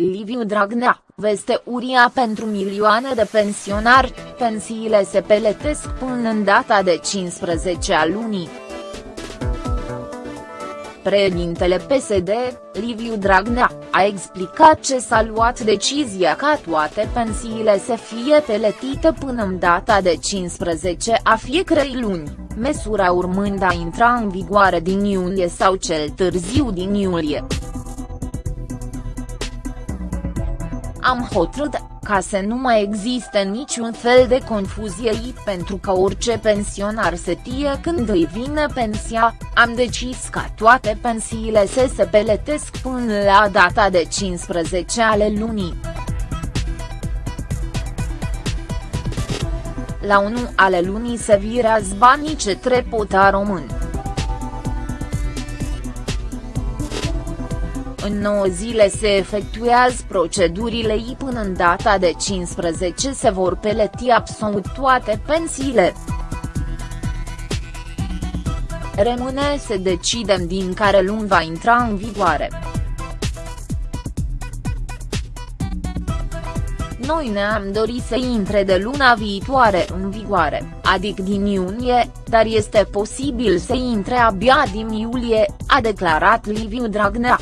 Liviu Dragnea, veste uria pentru milioane de pensionari, pensiile se peletesc până în data de 15 a lunii. Președintele PSD, Liviu Dragnea, a explicat ce s-a luat decizia ca toate pensiile să fie peletite până în data de 15 a fiecărei luni, măsura urmând a intra în vigoare din iunie sau cel târziu din iulie. Am hotărât, ca să nu mai existe niciun fel de confuzie pentru că orice pensionar se tie când îi vine pensia, am decis ca toate pensiile să se peletesc până la data de 15 ale lunii. La 1 ale lunii se virează banii ce trepota român. În 9 zile se efectuează procedurile I până în data de 15 se vor peleti absolut toate pensiile. Rămâne să decidem din care luni va intra în vigoare. Noi ne-am dorit să intre de luna viitoare în vigoare, adică din iunie, dar este posibil să intre abia din iulie, a declarat Liviu Dragnea.